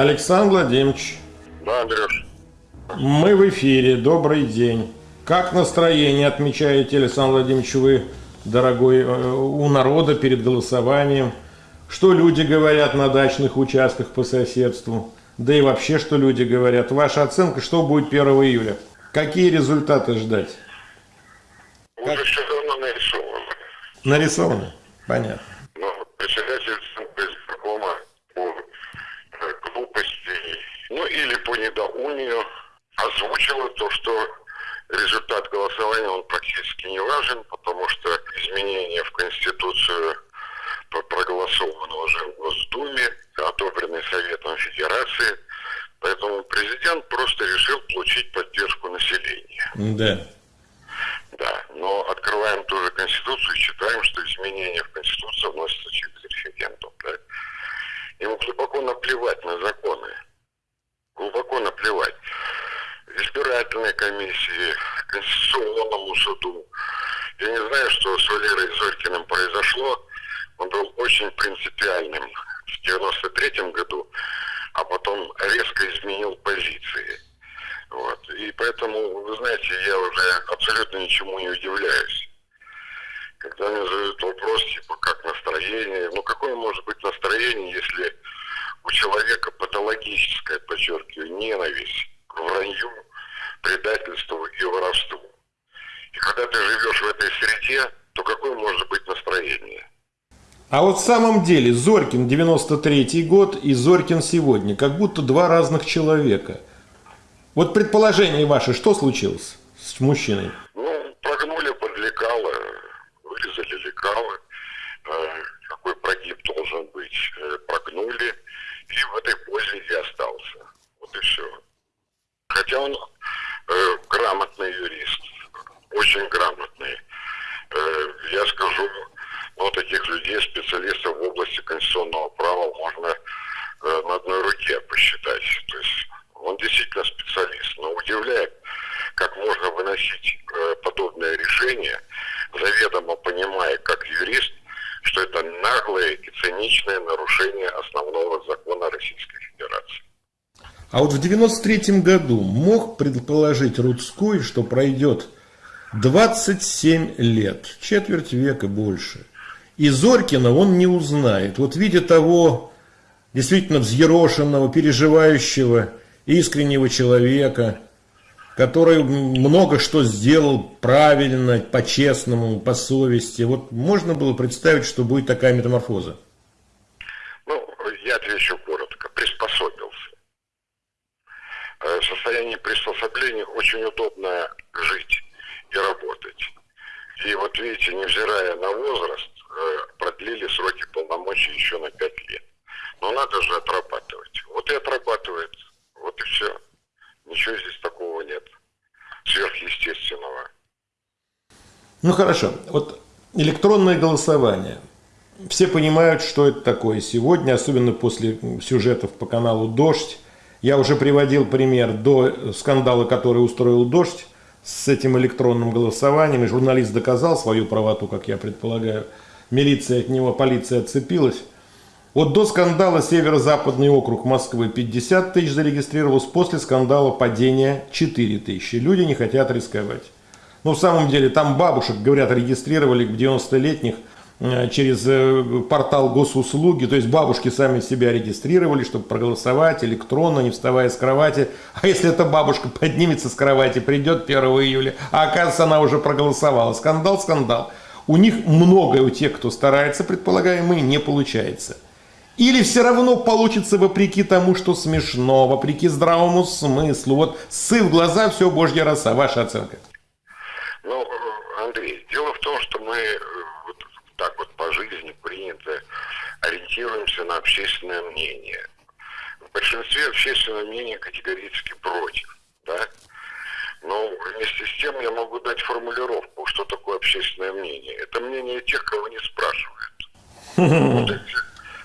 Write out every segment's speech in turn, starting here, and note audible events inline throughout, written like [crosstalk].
Александр Владимирович. Да, Андрюш. Мы в эфире. Добрый день. Как настроение отмечаете, Александр Владимирович, вы, дорогой, э, у народа перед голосованием? Что люди говорят на дачных участках по соседству? Да и вообще, что люди говорят? Ваша оценка, что будет 1 июля? Какие результаты ждать? Уже как? все давно нарисовано. Нарисовано? Понятно. Но председатель избиркома по э, глупости, ну или по недоумию озвучила то, что результат голосования он практически не важен, потому что изменения в Конституцию проголосованы уже в Госдуме, одобрены Советом Федерации, поэтому президент просто решил получить поддержку населения. Да. Да, но открываем ту же Конституцию и читаем, что изменения в Конституцию вносятся через референдум. Да? Ему глубоко наплевать на законы. Глубоко наплевать избирательной комиссии, Конституционному суду. Я не знаю, что с Валерой Зорькиным произошло. Он был очень принципиальным в 93 году, а потом резко изменил позиции. Вот. И поэтому, вы знаете, я уже абсолютно ничему не удивляюсь. Когда мне задают вопрос, типа, как настроение, ну какое может быть настроение, если у человека патологическое, подчеркиваю, ненависть к вранью, предательству и воровству. И когда ты живешь в этой среде, то какое может быть настроение? А вот в самом деле Зорькин 93 год и Зорькин сегодня, как будто два разных человека. Вот предположение ваше, что случилось с мужчиной? Ну, прогнули под лекало, вырезали лекало, э, какой прогиб должен быть, э, прогнули, и в этой позе и остался. Вот и все. Хотя он э, грамотный юрист, очень грамотный. Э, я скажу, ну, таких людей, специалистов в области конституционного права можно э, на одной руке посчитать. То есть он действительно специалист, но удивляет, как можно выносить э, подобное решение, заведомо понимая, как юрист, что это наглое и циничное нарушение основного закона Российской Федерации. А вот в 93 году мог предположить Рудской, что пройдет 27 лет, четверть века больше. И Зорькина он не узнает. Вот видя того действительно взъерошенного, переживающего, искреннего человека, который много что сделал правильно, по-честному, по совести. Вот можно было представить, что будет такая метаморфоза? Ну, я отвечу коротко. Приспособился в состоянии приспособления очень удобно жить и работать. И вот видите, невзирая на возраст, э, продлили сроки полномочий еще на 5 лет. Но надо же отрабатывать. Вот и отрабатывает. Вот и все. Ничего здесь такого нет. Сверхъестественного. Ну хорошо. Вот электронное голосование. Все понимают, что это такое сегодня, особенно после сюжетов по каналу «Дождь». Я уже приводил пример до скандала, который устроил «Дождь» с этим электронным голосованием, и журналист доказал свою правоту, как я предполагаю. Милиция от него, полиция отцепилась. Вот до скандала Северо-Западный округ Москвы 50 тысяч зарегистрировалось, после скандала падения 4 тысячи. Люди не хотят рисковать. Но в самом деле там бабушек, говорят, регистрировали в 90-летних Э, через э, портал госуслуги, то есть бабушки сами себя регистрировали, чтобы проголосовать электронно, не вставая с кровати. А если эта бабушка поднимется с кровати, придет 1 июля, а оказывается она уже проголосовала. Скандал, скандал. У них многое, у тех, кто старается, предполагаемые, не получается. Или все равно получится вопреки тому, что смешно, вопреки здравому смыслу. Вот сы в глаза, все божья роса. Ваша оценка? Ну, Андрей, дело в том, что мы так вот по жизни принято, ориентируемся на общественное мнение. В большинстве общественное мнение категорически против, да? Но вместе с тем я могу дать формулировку, что такое общественное мнение. Это мнение тех, кого не спрашивают. [laughs] Вот и,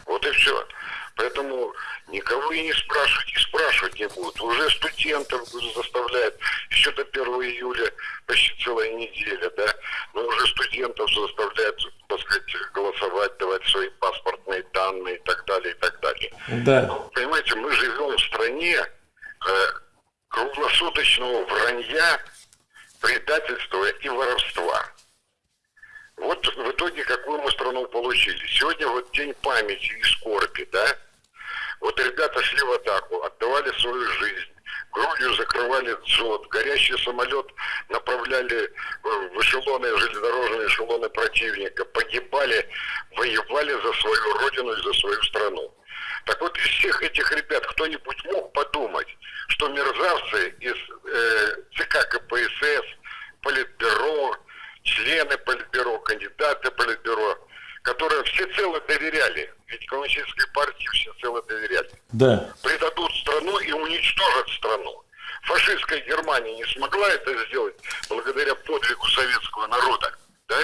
вот и все. Поэтому никого и не спрашивать, и спрашивать не будут. Уже студентов заставляют, еще до 1 июля почти целая неделя, да, но уже студентов заставляют, так сказать, голосовать, давать свои паспортные данные и так далее, и так далее. Да. Но, понимаете, мы живем волне э, круглосуточного вранья, предательства и воровства. Вот в итоге какую мы страну получили. Сегодня вот день памяти и скорби, да? Вот ребята шли в атаку, отдавали свою жизнь, грудью закрывали дзот, горящий самолет направляли в эшелоны, железнодорожные эшелоны противника, погибали, воевали за свою родину и за свою страну. Так вот, из всех этих ребят кто-нибудь мог подумать, что мерзавцы из э, ЦК КПСС, Политбюро, члены Политбюро, кандидаты Политбюро, которые всецело доверяли, ведь коммунистической партии всецело доверяли, да. предадут страну и уничтожат страну. Фашистская Германия не смогла это сделать благодаря подвигу советского народа. Да?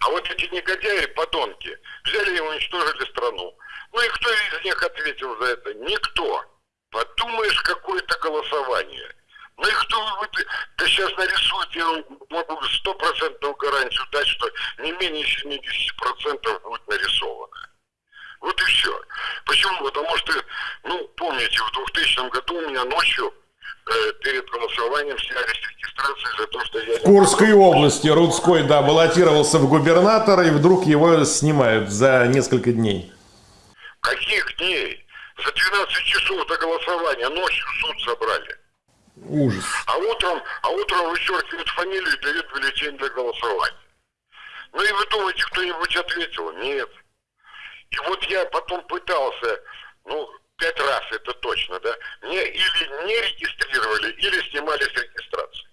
А вот эти негодяи, подонки, взяли и уничтожили страну. Ну и кто из них ответил за это? Никто. Подумаешь, какое-то голосование. Ну и кто вы, да сейчас нарисует, я могу стопроцентную гарантию дать, что не менее 70% будет нарисовано. Вот и все. Почему? Потому что, ну, помните, в 2000 году у меня ночью э, перед голосованием сняли с регистрации за то, что я... В Курской области Рудской, да, баллотировался в губернатора, и вдруг его снимают за несколько дней. Каких дней? За 12 часов до голосования ночью суд собрали. Ужас. А утром, а утром вычеркивают фамилию и дают бюллетень для голосования. Ну и вы думаете, кто-нибудь ответил? Нет. И вот я потом пытался, ну, пять раз это точно, да, мне или не регистрировали, или снимали с регистрации.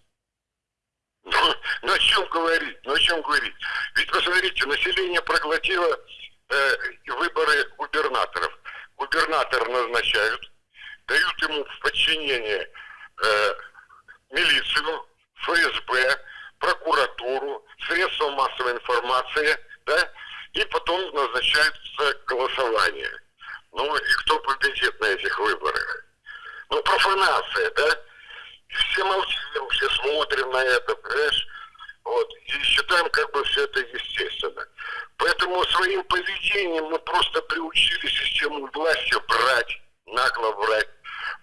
Ну, [laughs] ну о чем говорить? Ну о чем говорить? Ведь посмотрите, население проглотило э, выборы губернаторов. Губернатор назначают, дают ему в подчинение э, милицию, ФСБ, прокуратуру, средства массовой информации, да, и потом назначается голосование. Ну и кто победит на этих выборах? Ну, профанация, да? Все молчим, все смотрим на это, понимаешь? Вот, и считаем как бы все это естественно. Поэтому своим поведением мы просто приучили систему власти брать, нагло брать,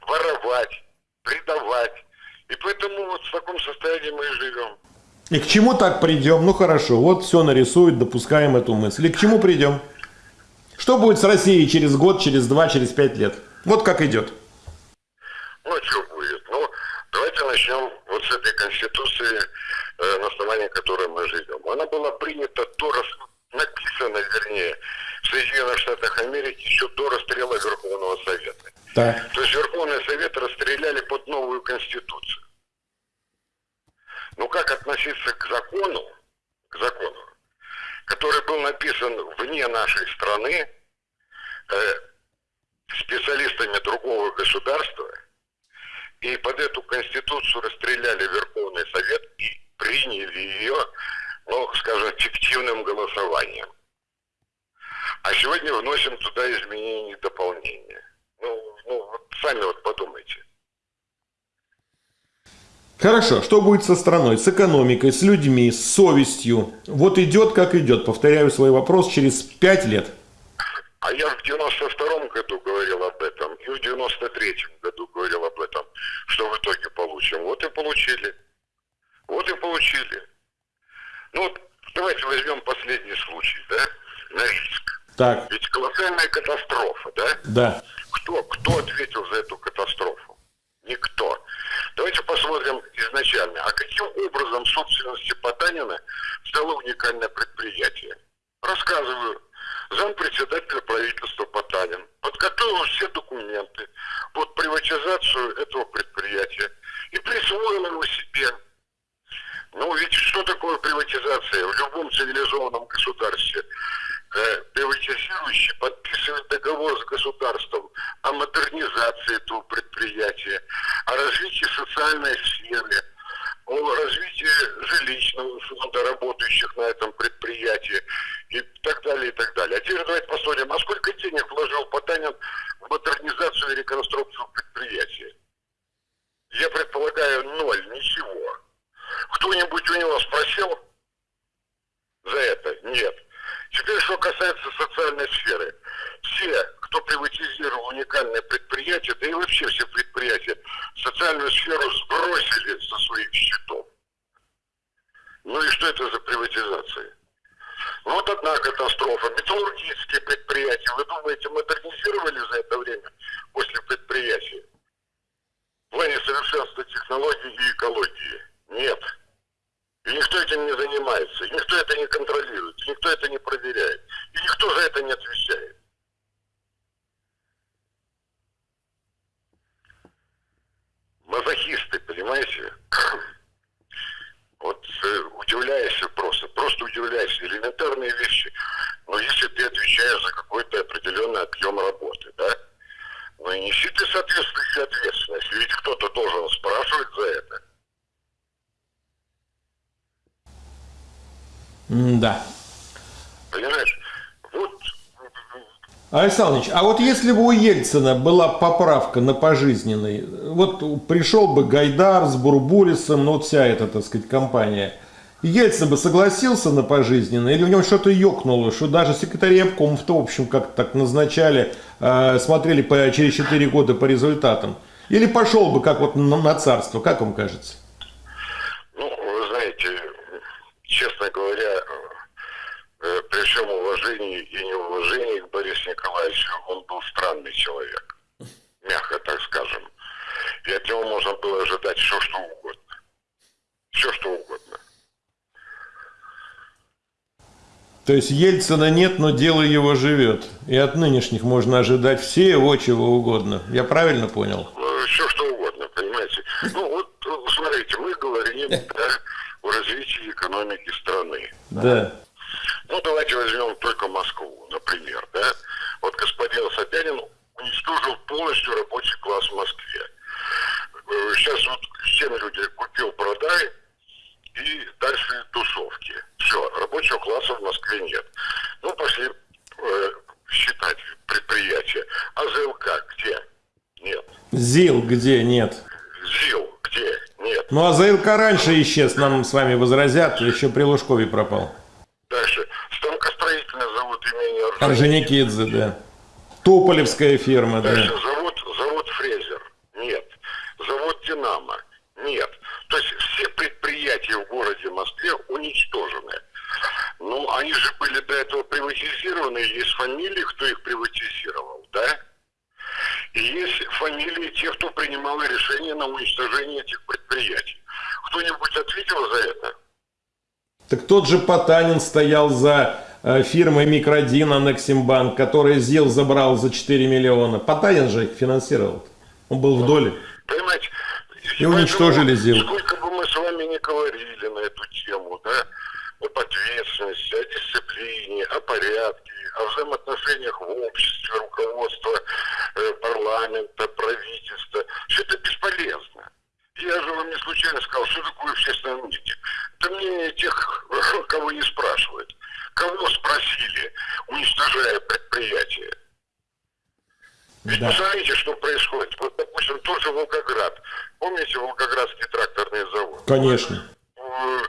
воровать, предавать. И поэтому вот в таком состоянии мы и живем. И к чему так придем? Ну хорошо, вот все нарисует, допускаем эту мысль. И к чему придем? Что будет с Россией через год, через два, через пять лет? Вот как идет. Ну, что будет? Ну, давайте начнем вот с этой Конституции, э, на основании которой мы живем. Она была принята до, написана, вернее, в Соединенных Штатах Америки еще до расстрела Верховного Совета. Так. То есть Верховный Совет расстреляли под новую Конституцию. Как относиться к закону, к закону, который был написан вне нашей страны, э, специалистами другого государства, и под эту конституцию расстреляли Верховный Совет и приняли ее, ну, скажем, фиктивным голосованием. А сегодня вносим туда изменения и дополнения. Ну, ну вот сами вот подумайте. Хорошо, что будет со страной, с экономикой, с людьми, с совестью? Вот идет, как идет. Повторяю свой вопрос через пять лет. А я в 92-м году говорил об этом, и в 93-м году говорил об этом, что в итоге получим. Вот и получили. Вот и получили. Ну вот давайте возьмем последний случай, да, Норильск. Так. Ведь колоссальная катастрофа, да? Да. Кто, кто ответил за эту катастрофу? Никто. Давайте посмотрим изначально. А каким образом собственности Потанина стало уникальное предприятие? Рассказываю. Зампредседателя правительства Потанин подготовил все документы под приватизацию этого предприятия и присвоил его себе. Ну ведь что такое приватизация в любом цивилизованном государстве? Э, приватизирующий подписывает договор с государством о модернизации этого предприятия, о развитии социальной сферы, о развитии жилищного фонда работающих на этом предприятии и так далее, и так далее. А теперь давайте посмотрим, а сколько денег вложил Потанин в модернизацию и реконструкцию предприятия? Я предполагаю, ноль, ничего. Кто-нибудь у него спросил за это? Нет. Теперь, что касается социальной сферы. все, кто приватизировал уникальное предприятие, да и вообще все предприятия, социальную сферу сбросили со своих счетов. Ну и что это за приватизация? Вот одна катастрофа. Металлургические предприятия, вы думаете, модернизировали за это время после предприятия? В плане совершенства технологий и экологии? Нет. И никто этим не занимается, и никто это не контролирует, и никто это не проверяет, и никто за это не отвечает. Мазохисты, понимаете? Вот э, удивляешься просто, просто удивляешься. Элементарные вещи. Но если ты отвечаешь за какой-то определенный объем работы, да, ну и неси ты соответствующую ответственность. Ведь кто-то должен спрашивать за это. Да. Понимаешь? Вот Александр Ильич, а вот если бы у Ельцина была поправка на пожизненный, вот пришел бы Гайдар с Бурбулисом, ну вот вся эта, так сказать, компания, Ельцин бы согласился на пожизненный, или в нем что-то ёкнуло, что даже секретари обкомов-то, в общем, как так назначали, э, смотрели по, через 4 года по результатам, или пошел бы как вот на, на царство, как вам кажется? Ну, вы знаете, честно говоря, при всем уважении и неуважении к Борису Николаевичу, он был странный человек, мягко так скажем. И от него можно было ожидать все, что угодно. Все, что угодно. То есть Ельцина нет, но дело его живет. И от нынешних можно ожидать всего, чего угодно. Я правильно понял? Все, что угодно, понимаете. Ну, вот, смотрите, мы говорим [laughs] о развитии экономики страны. Да. Давайте возьмем только Москву, например, да. Вот господин Собянин уничтожил полностью рабочий класс в Москве. Сейчас вот всем люди купил-продай, и дальше тусовки. Все, рабочего класса в Москве нет. Ну, пошли э, считать предприятия. А ЗЛК где? Нет. ЗИЛ где? Нет. ЗИЛ где? Нет. Ну а ЗЛК раньше исчез, нам с вами возразят, еще при Лужкове пропал. Дальше. Станкостроительный завод имени Орджоникидзе, да. Туполевская ферма, Дальше. да. Завод, завод Фрезер? Нет. Завод Динамо? Нет. То есть все предприятия в городе Москве уничтожены. Ну, они же были до этого приватизированы, есть фамилии, кто их приватизировал, да? И есть фамилии тех, кто принимал решение на уничтожение этих предприятий. Кто-нибудь ответил за это? Так тот же Потанин стоял за э, фирмой Микродин Анексимбанк, который ЗИЛ забрал за 4 миллиона. Потанин же их финансировал. Он был в доле. Понимаете? И уничтожили ЗИЛ. Сколько бы мы с вами не говорили на эту тему, да, об ответственности, о дисциплине, о порядке, о взаимоотношениях в обществе, руководства э, парламента, правительства, все это бесполезно. Я же вам не случайно сказал, что такое общественное мнение. Это мнение тех, [laughs] кого не спрашивают. Кого спросили, уничтожая предприятие? Ведь Да. посмотрите, что происходит. Вот, допустим, тот же Волгоград. Помните Волгоградский тракторный завод? Конечно. Э,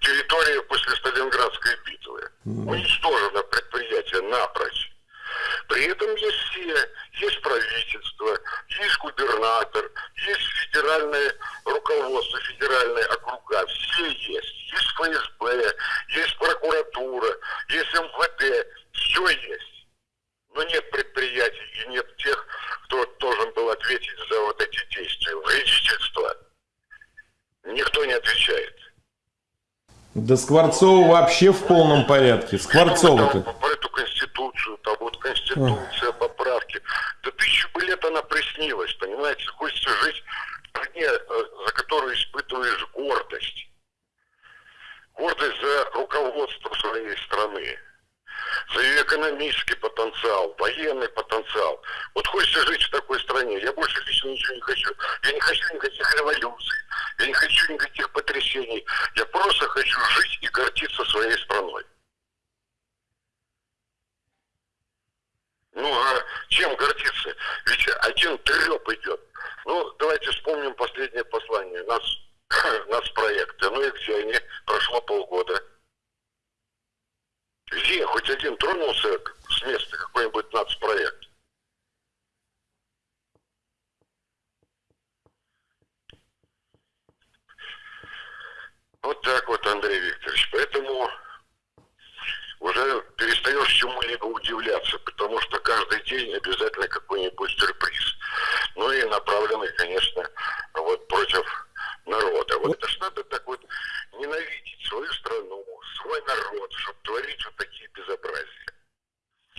Территория после Сталинградской битвы. Уничтожено предприятие напрочь. При этом есть все. Есть правительство, есть губернатор, есть федеральное руководство, федеральные округа. Все есть. Есть ФСБ, есть прокуратура, МВД. Все есть. Но нет предприятий и нет тех, кто должен был ответить за вот эти действия. Вредительство. Никто не отвечает. Да Скворцова вообще в полном порядке. Скворцова-то. Про эту конституцию, там вот конституция, поправки. Да тысячу бы лет она приснилась, понимаете? Хочется жить в стране, э, за которую испытываешь гордость. Гордость за руководство своей страны. За ее экономический потенциал, военный потенциал. Вот хочется жить в такой стране. Я больше лично ничего не хочу. Я не хочу никаких революций. Я не хочу никаких потрясений. Я просто хочу жить и гордиться своей страной. Ну а чем гордиться? Ведь один треп идет. Ну, давайте вспомним последнее послание. Нас, [clears throat] нас проекты. Ну и где они? Прошло полгода. Где хоть один тронулся с места какой-нибудь нацпроект. Вот так вот, Андрей Викторович. Поэтому уже перестаешь чему-либо удивляться, потому что каждый день обязательно какой-нибудь сюрприз. Ну и направленный, конечно, вот против народа. Вот это ж надо так вот ненавидеть свою страну, свой народ, чтобы творить вот такие безобразия.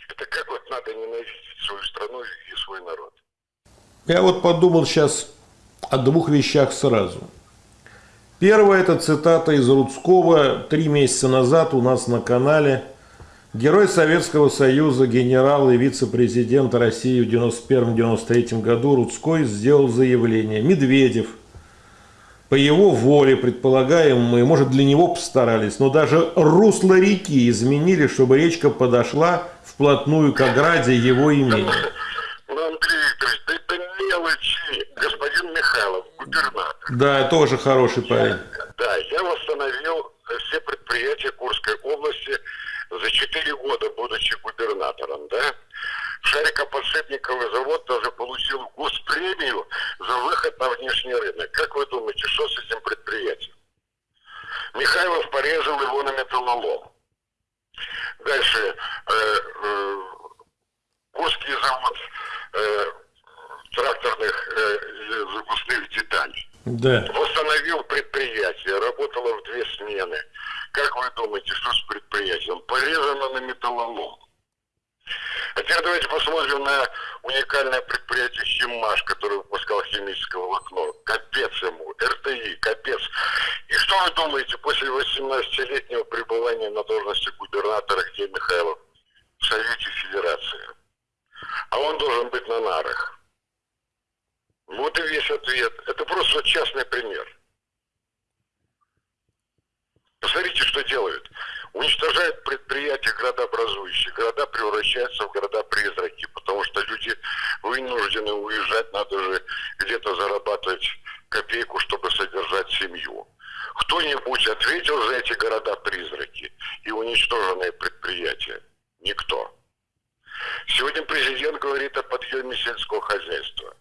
Это как вот надо ненавидеть свою страну и свой народ? Я вот подумал сейчас о двух вещах сразу. Первое – это цитата из Рудского три месяца назад у нас на канале. Герой Советского Союза, генерал и вице-президент России в 1991-1993 году Рудской сделал заявление. Медведев – по его воле, предполагаем мы, может, для него постарались, но даже русло реки изменили, чтобы речка подошла вплотную к ограде его имени. Ну, Андрей Викторович, это мелочи, господин Михайлов, губернатор. Да, тоже хороший парень. Да, я восстановил все предприятия Курской области за 4 года, будучи губернатором, да. Шарикоподшипниковый завод даже получил госпремию за выход на внешний рынок. Как вы думаете, что с этим предприятием? Михайлов порезал его на металлолом. Дальше. Э, э, Курский завод э, тракторных э, запускных деталей. Да. Восстановил предприятие, работало в две смены. Как вы думаете, что с предприятием? Порезано на металлолом. А теперь давайте посмотрим на уникальное предприятие «Химмаш», которое выпускал химическое волокно. Капец ему, РТИ, капец. И что вы думаете, после 18-летнего пребывания на должности губернатора, где Михайлов? В Совете Федерации. А он должен быть на нарах. Вот и весь ответ. Это просто частный пример. Посмотрите, что делают. Уничтожают предприятия градообразующие. Города превращаются в города-призраки, потому что люди вынуждены уезжать, надо же где-то зарабатывать копейку, чтобы содержать семью. Кто-нибудь ответил за эти города-призраки и уничтоженные предприятия? Никто. Сегодня президент говорит о подъеме сельского хозяйства,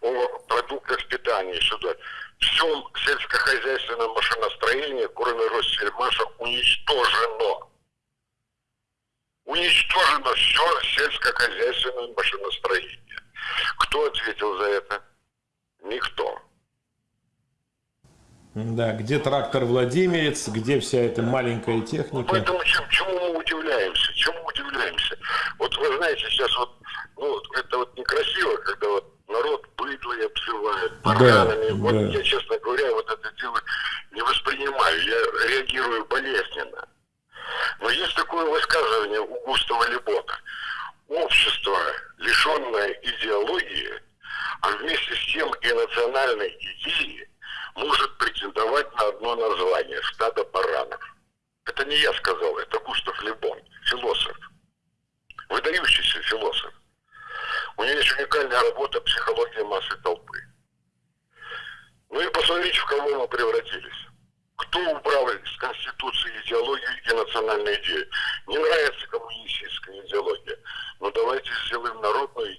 о продуктах питания, сюда всем сельскохозяйственном машиностроении, кроме Россельмаша, уничтожено. Уничтожено все сельскохозяйственное машиностроение. Кто ответил за это? Никто. Да, трактор Владимирец, где вся эта маленькая техника. Поэтому чем, чему мы удивляемся? Чему удивляемся? Вот вы знаете, сейчас вот, ну, это вот некрасиво, когда вот народ быдло обзывает баранами. Да, вот да. я, честно говоря, вот это дело не воспринимаю. Я реагирую болезненно. Но есть такое высказывание у Густава Лебота. Общество, лишенное идеологии, а вместе с тем и национальной идеи, может претендовать на одно название – стадо баранов. Это не я сказал, это Густав Лебон, философ. Выдающийся философ. У нее есть уникальная работа «Психология массы толпы». Ну и посмотрите, в кого мы превратились. Кто убрал из Конституции идеологию и национальную идею? Не нравится коммунистическая идеология. Но давайте сделаем народную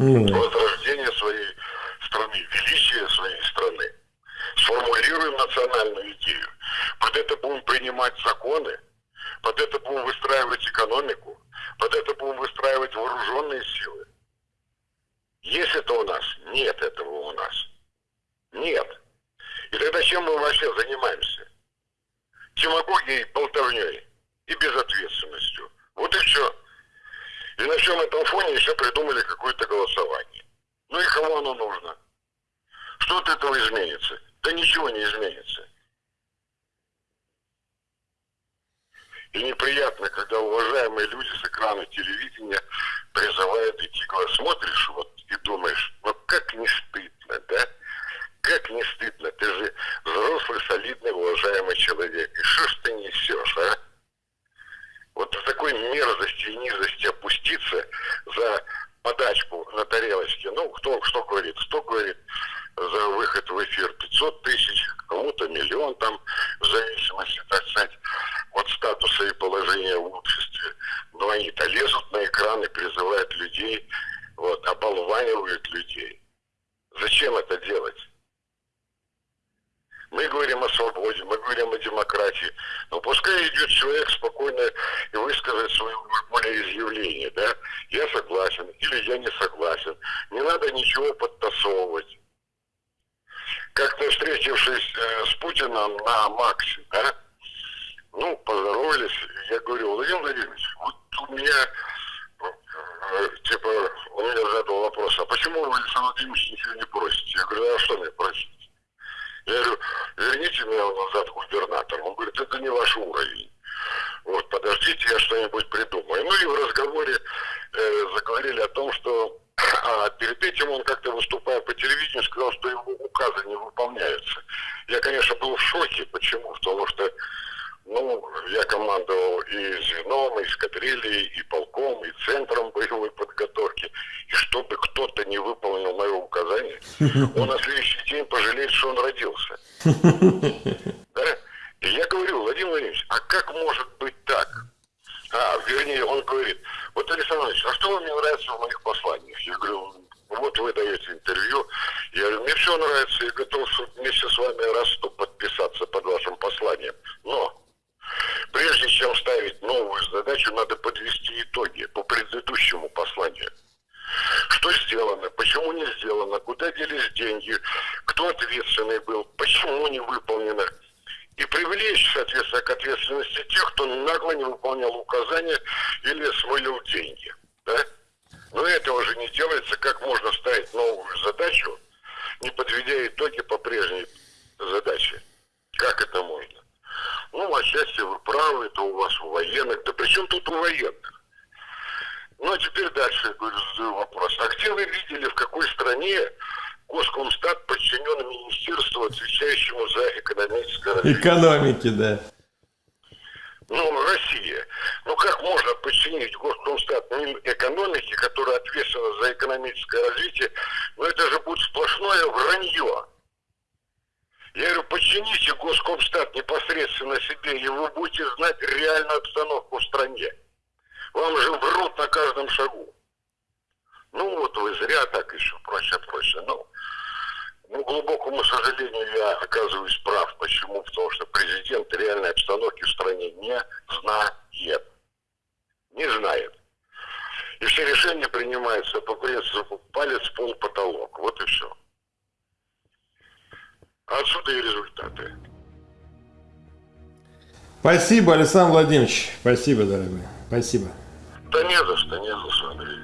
Mm. Возрождение своей страны, величие своей страны. Сформулируем национальную идею. Под это будем принимать законы, под это будем выстраивать экономику, под это будем выстраивать вооруженные силы. Есть это у нас? Нет этого у нас. Нет. И тогда чем мы вообще занимаемся? Демагогией, болтовней и безответственностью. Вот и все. И на всем этом фоне еще придумали какое-то голосование. Ну и кому оно нужно? Что от этого изменится? Да ничего не изменится. И неприятно, когда уважаемые люди с экрана телевидения призывают идти к Смотришь вот и думаешь, ну как не стыдно, да? Как не стыдно? Ты же взрослый, солидный, уважаемый человек. И что ж ты несешь, а? Вот в такой мерзости и низости опуститься за подачку на тарелочке. Ну, кто что говорит? Кто говорит за выход в эфир 500 тысяч, кому-то миллион там, в зависимости, так сказать, от статуса и положения в обществе. Но они-то лезут на экраны, призывают людей, вот, оболванивают людей. Зачем это делать? Мы говорим о свободе, мы говорим о демократии. Но пускай идет человек спокойно и высказать свое волеизъявление, да? Я согласен или я не согласен. Не надо ничего подтасовывать. Как-то встретившись э, с Путиным на Максе, да? Ну, поздоровались, я говорю, Владимир Владимирович, вот у меня, э, типа, он меня задал вопрос, а почему вы, Александр Владимирович, ничего не просите? Я говорю, а что мне просить? Я говорю, верните меня назад губернатор. Он говорит, это не ваш уровень. Вот, подождите, я что-нибудь придумаю. Ну и в разговоре э, заговорили о том, что [clears throat] а перед этим он как-то выступая по телевидению сказал, что его указы не выполняются. Я, конечно, был в шоке. Почему? Потому что ну, я командовал и звеном, и эскадрильей, и полком, и центром боевой подготовки. И чтобы кто-то не выполнил мое указание, [laughs] он на следующий день пожалеет, что он родился. [laughs] Да? И я говорю, Владимир Владимирович, а как может быть так? А, вернее, он говорит, вот, Александр Ильич, а что вам не нравится в моих посланиях? Я говорю, вот вы даете интервью. Я говорю, мне все нравится, я готов вместе с вами раз подписаться под вашим посланием. Но Прежде чем ставить новую задачу, надо подвести итоги по предыдущему посланию. Что сделано, почему не сделано, куда делись деньги, кто ответственный был, почему не выполнено. Привлечь, соответственно, к ответственности тех, кто нагло не выполнял указания или смылил деньги. Да? Но этого же не делается, как можно ставить новую задачу, не подведя итоги по прежней задаче. Как это можно? Ну, отчасти вы правы, это у вас у военных. Да при чем тут у военных? Ну, а теперь дальше я говорю, задаю вопрос. А где вы видели, в какой стране Госкомстат подчинен министерству, отвечающему за экономическое развитие? Экономики, да. Ну, Россия. Ну, как можно подчинить Госкомстат экономике, которая ответственна за экономическое развитие? Ну, это же будет сплошное вранье. Я говорю, подчините Госкомстат непосредственно себе, и вы будете знать реальную обстановку в стране. Вам же врут на каждом шагу. Ну вот вы зря так еще прочее, прочее. Ну, ну, глубокому сожалению, я оказываюсь прав. Почему? Потому что президент реальной обстановки в стране не знает. Не знает. И все решения принимаются по принципу палец, пол, потолок. Вот и все. Отсюда и результаты. Спасибо, Александр Владимирович. Спасибо, дорогой. Спасибо. Да не за что, не за что, Андрей.